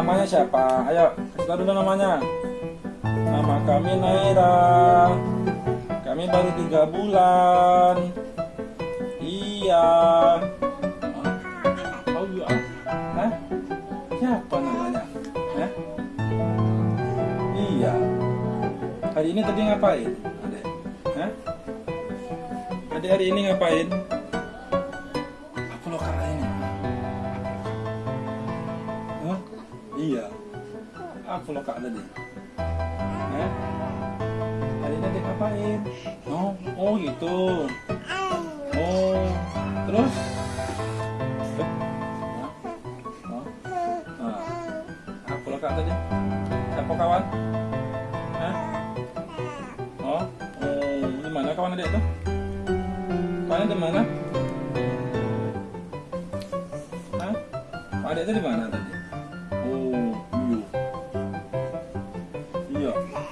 namanya siapa? Ayo, tahu dulu namanya. Nama kami Naira. Kami baru tiga bulan. Iya. Oh iya. Hah? Siapa namanya? Hah? Iya. Hari ini tadi ngapain? Adek? Hah? Adek hari ini ngapain? Iya. Apa lo kak tadi? Hari ini adek ngapain? Oh, oh gitu. Oh, terus? Eh, hah? Oh. Apa lo kak tadi? Siapa kawan? Hah? Oh, oh, di mana kawan adek tuh? Kawannya di mana? Hah? Itu di mana tadi? Oh, iya. Iya.